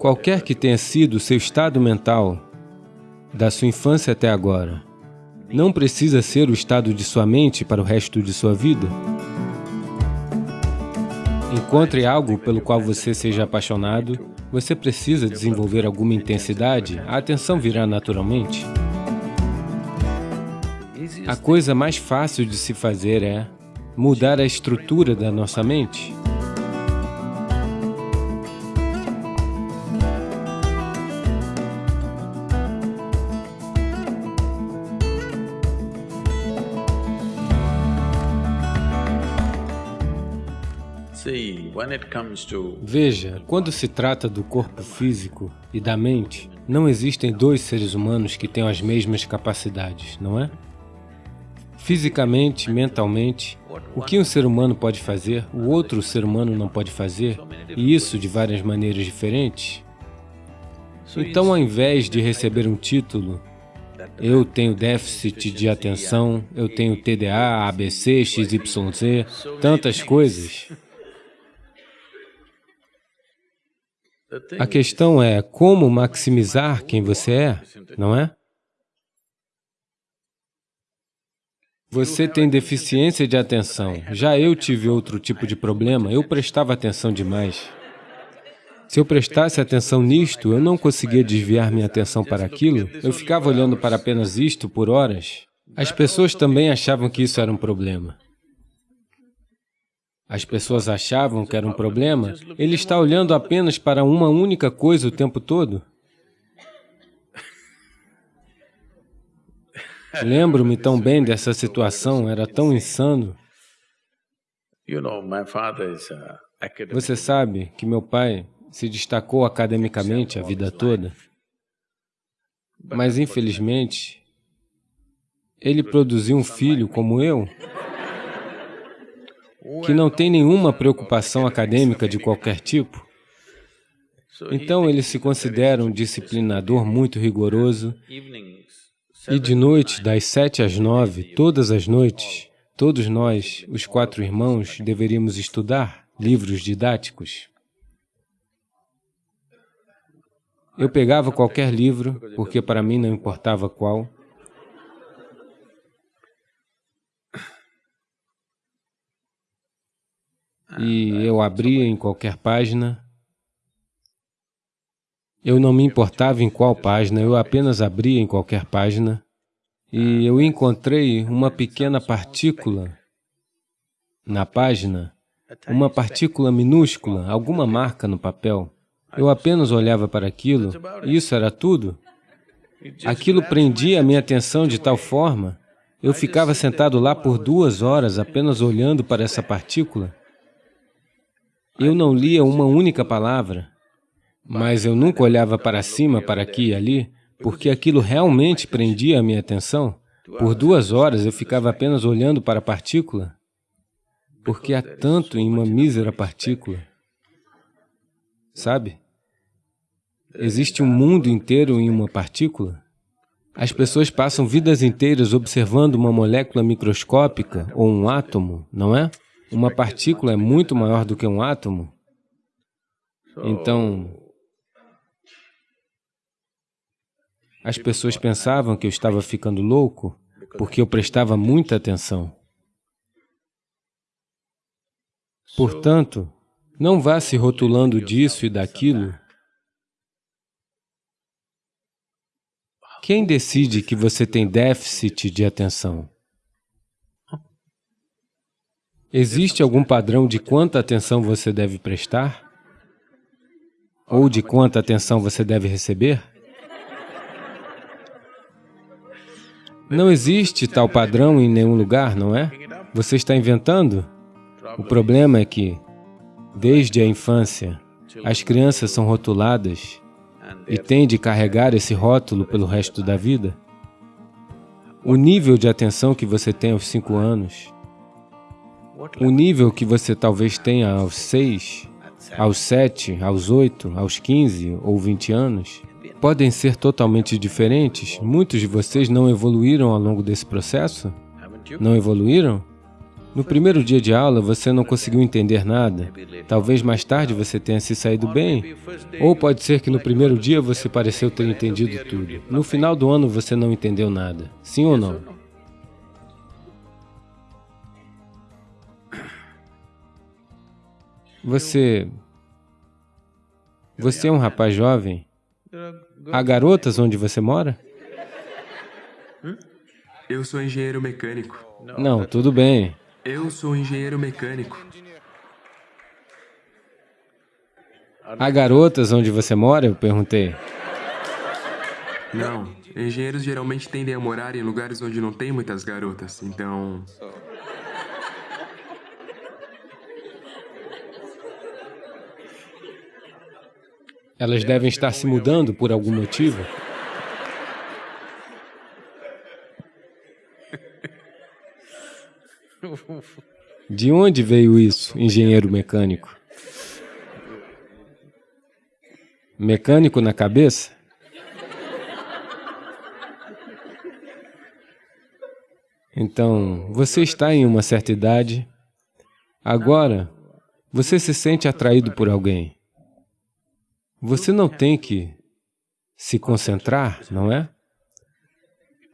Qualquer que tenha sido o seu estado mental, da sua infância até agora, não precisa ser o estado de sua mente para o resto de sua vida. Encontre algo pelo qual você seja apaixonado, você precisa desenvolver alguma intensidade, a atenção virá naturalmente. A coisa mais fácil de se fazer é mudar a estrutura da nossa mente. Veja, quando se trata do corpo físico e da mente, não existem dois seres humanos que tenham as mesmas capacidades, não é? Fisicamente, mentalmente, o que um ser humano pode fazer, o outro ser humano não pode fazer, e isso de várias maneiras diferentes. Então, ao invés de receber um título, eu tenho déficit de atenção, eu tenho TDA, ABC, XYZ, tantas coisas, A questão é como maximizar quem você é, não é? Você tem deficiência de atenção. Já eu tive outro tipo de problema, eu prestava atenção demais. Se eu prestasse atenção nisto, eu não conseguia desviar minha atenção para aquilo, eu ficava olhando para apenas isto por horas. As pessoas também achavam que isso era um problema. As pessoas achavam que era um problema, ele está olhando apenas para uma única coisa o tempo todo. Lembro-me tão bem dessa situação, era tão insano. Você sabe que meu pai se destacou academicamente a vida toda, mas infelizmente, ele produziu um filho como eu, que não tem nenhuma preocupação acadêmica de qualquer tipo. Então, ele se considera um disciplinador muito rigoroso. E de noite, das sete às nove, todas as noites, todos nós, os quatro irmãos, deveríamos estudar livros didáticos. Eu pegava qualquer livro, porque para mim não importava qual, e eu abria em qualquer página. Eu não me importava em qual página, eu apenas abria em qualquer página. E eu encontrei uma pequena partícula na página, uma partícula minúscula, alguma marca no papel. Eu apenas olhava para aquilo e isso era tudo. Aquilo prendia a minha atenção de tal forma, eu ficava sentado lá por duas horas apenas olhando para essa partícula. Eu não lia uma única palavra, mas eu nunca olhava para cima, para aqui e ali, porque aquilo realmente prendia a minha atenção. Por duas horas eu ficava apenas olhando para a partícula, porque há tanto em uma mísera partícula. Sabe? Existe um mundo inteiro em uma partícula. As pessoas passam vidas inteiras observando uma molécula microscópica ou um átomo, não é? Uma partícula é muito maior do que um átomo. Então, as pessoas pensavam que eu estava ficando louco porque eu prestava muita atenção. Portanto, não vá se rotulando disso e daquilo. Quem decide que você tem déficit de atenção? Existe algum padrão de quanta atenção você deve prestar? Ou de quanta atenção você deve receber? Não existe tal padrão em nenhum lugar, não é? Você está inventando? O problema é que, desde a infância, as crianças são rotuladas e têm de carregar esse rótulo pelo resto da vida. O nível de atenção que você tem aos cinco anos o nível que você talvez tenha aos 6, aos 7, aos 8, aos 15 ou 20 anos, podem ser totalmente diferentes. Muitos de vocês não evoluíram ao longo desse processo? Não evoluíram? No primeiro dia de aula, você não conseguiu entender nada. Talvez mais tarde você tenha se saído bem. Ou pode ser que no primeiro dia você pareceu ter entendido tudo. No final do ano, você não entendeu nada. Sim ou não? Você... Você é um rapaz jovem? Há garotas onde você mora? Eu sou engenheiro mecânico. Não, tudo bem. Eu sou engenheiro mecânico. Há garotas onde você mora? Eu perguntei. Não, engenheiros geralmente tendem a morar em lugares onde não tem muitas garotas, então... Elas devem estar se mudando por algum motivo. De onde veio isso, engenheiro mecânico? Mecânico na cabeça? Então, você está em uma certa idade, agora você se sente atraído por alguém. Você não tem que se concentrar, não é?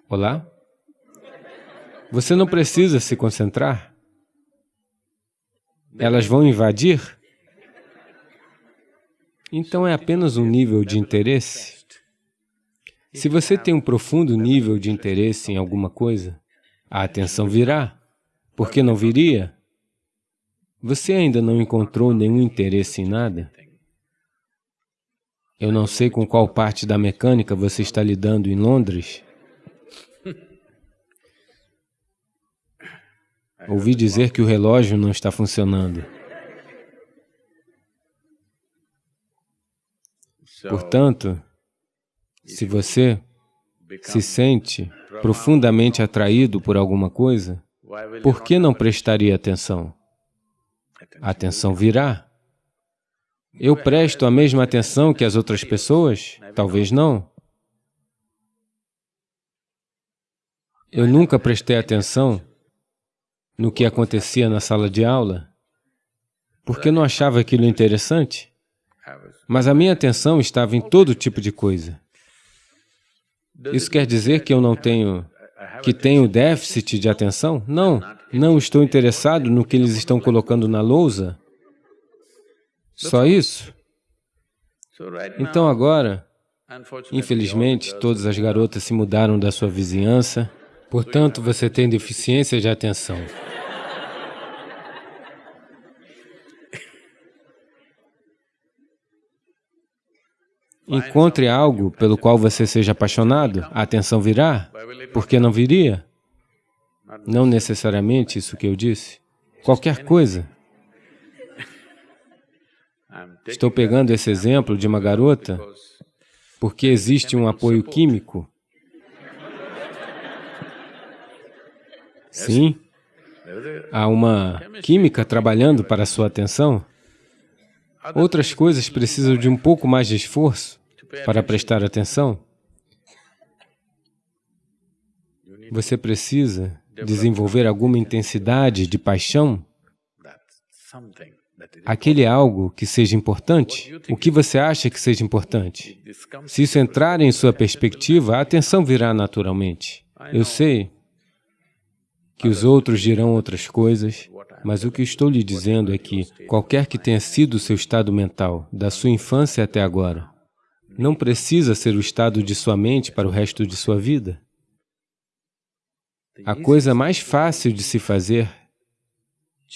Olá? Você não precisa se concentrar. Elas vão invadir? Então é apenas um nível de interesse. Se você tem um profundo nível de interesse em alguma coisa, a atenção virá. Por que não viria? Você ainda não encontrou nenhum interesse em nada? Eu não sei com qual parte da mecânica você está lidando em Londres, Ouvi dizer que o relógio não está funcionando. Portanto, se você se sente profundamente atraído por alguma coisa, por que não prestaria atenção? A atenção virá. Eu presto a mesma atenção que as outras pessoas? Talvez não. Eu nunca prestei atenção no que acontecia na sala de aula, porque não achava aquilo interessante, mas a minha atenção estava em todo tipo de coisa. Isso quer dizer que eu não tenho, que tenho déficit de atenção? Não, não estou interessado no que eles estão colocando na lousa. Só isso? Então agora, infelizmente, todas as garotas se mudaram da sua vizinhança, portanto, você tem deficiência de atenção. Encontre algo pelo qual você seja apaixonado, a atenção virá. Por que não viria? Não necessariamente isso que eu disse. Qualquer coisa. Estou pegando esse exemplo de uma garota porque existe um apoio químico. Sim, há uma química trabalhando para a sua atenção. Outras coisas precisam de um pouco mais de esforço para prestar atenção. Você precisa desenvolver alguma intensidade de paixão, aquele algo que seja importante, o que você acha que seja importante. Se isso entrar em sua perspectiva, a atenção virá naturalmente. Eu sei que os outros dirão outras coisas, mas o que estou lhe dizendo é que, qualquer que tenha sido o seu estado mental, da sua infância até agora, não precisa ser o estado de sua mente para o resto de sua vida. A coisa mais fácil de se fazer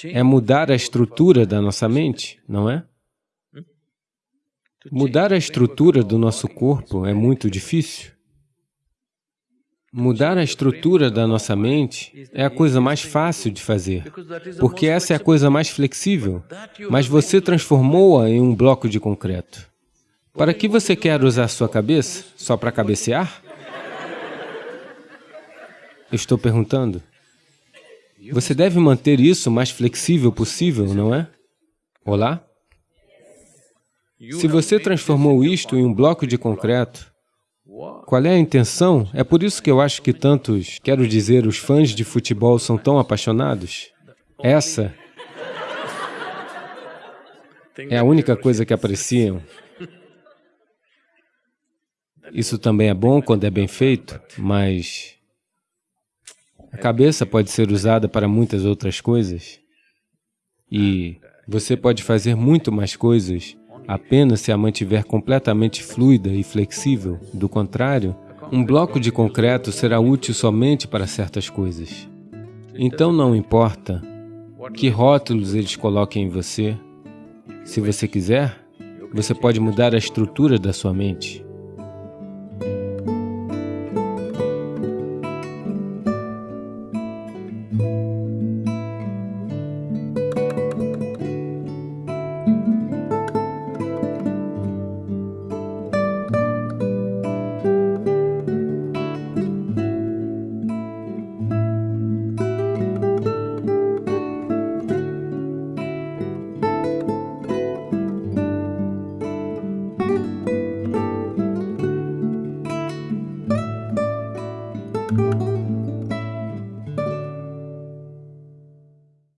é mudar a estrutura da nossa mente, não é? Mudar a estrutura do nosso corpo é muito difícil. Mudar a estrutura da nossa mente é a coisa mais fácil de fazer, porque essa é a coisa mais flexível, mas você transformou-a em um bloco de concreto. Para que você quer usar sua cabeça? Só para cabecear? Estou perguntando. Você deve manter isso o mais flexível possível, não é? Olá? Se você transformou isto em um bloco de concreto, qual é a intenção? É por isso que eu acho que tantos, quero dizer, os fãs de futebol são tão apaixonados. Essa é a única coisa que apreciam. Isso também é bom quando é bem feito, mas a cabeça pode ser usada para muitas outras coisas. E você pode fazer muito mais coisas apenas se a mantiver completamente fluida e flexível. Do contrário, um bloco de concreto será útil somente para certas coisas. Então não importa que rótulos eles coloquem em você, se você quiser, você pode mudar a estrutura da sua mente.